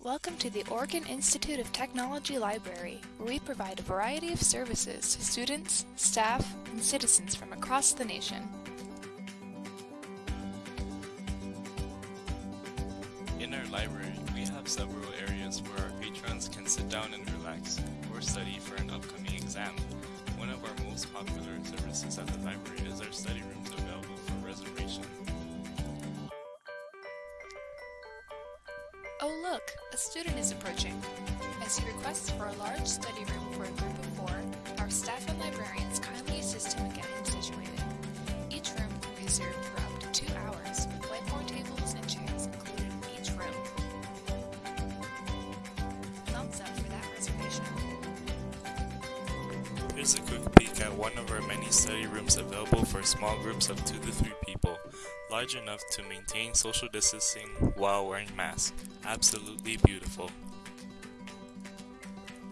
Welcome to the Oregon Institute of Technology Library, where we provide a variety of services to students, staff, and citizens from across the nation. In our library, we have several areas where our patrons can sit down and relax or study for an upcoming exam. One of our most popular services at the Oh look, a student is approaching. As he requests for a large study room for a group of Here's a quick peek at one of our many study rooms available for small groups of two to three people, large enough to maintain social distancing while wearing masks. Absolutely beautiful.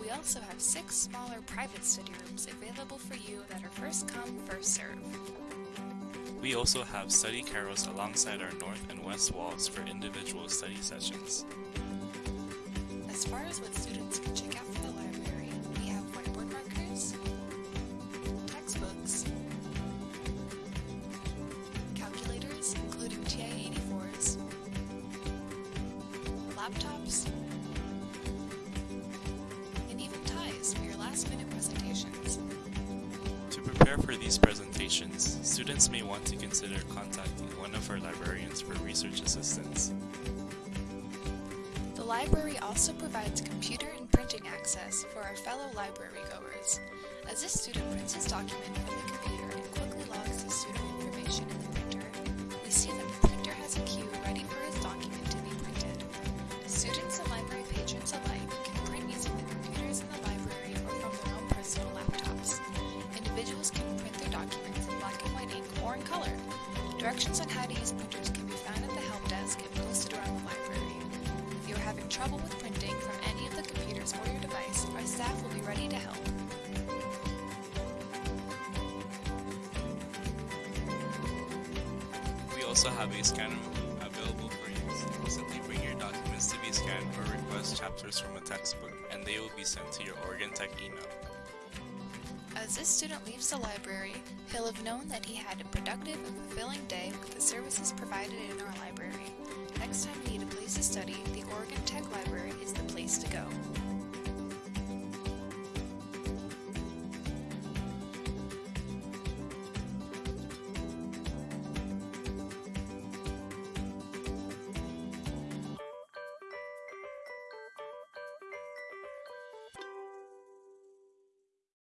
We also have six smaller private study rooms available for you that are first come, first serve. We also have study carrels alongside our north and west walls for individual study sessions. Laptops, and even ties for your last-minute presentations. To prepare for these presentations, students may want to consider contacting one of our librarians for research assistance. The library also provides computer and printing access for our fellow library goers. As this student prints his document from the computer and quickly documents in black and white ink or in color. Directions on how to use printers can be found at the help desk and posted around the library. If you are having trouble with printing from any of the computers or your device, our staff will be ready to help. We also have a scanner available for use. Simply bring your documents to be scanned or request chapters from a textbook, and they will be sent to your Oregon Tech email. As this student leaves the library, he'll have known that he had a productive and fulfilling day with the services provided in our library. Next time you need a place to study, the Oregon Tech Library is the place to go.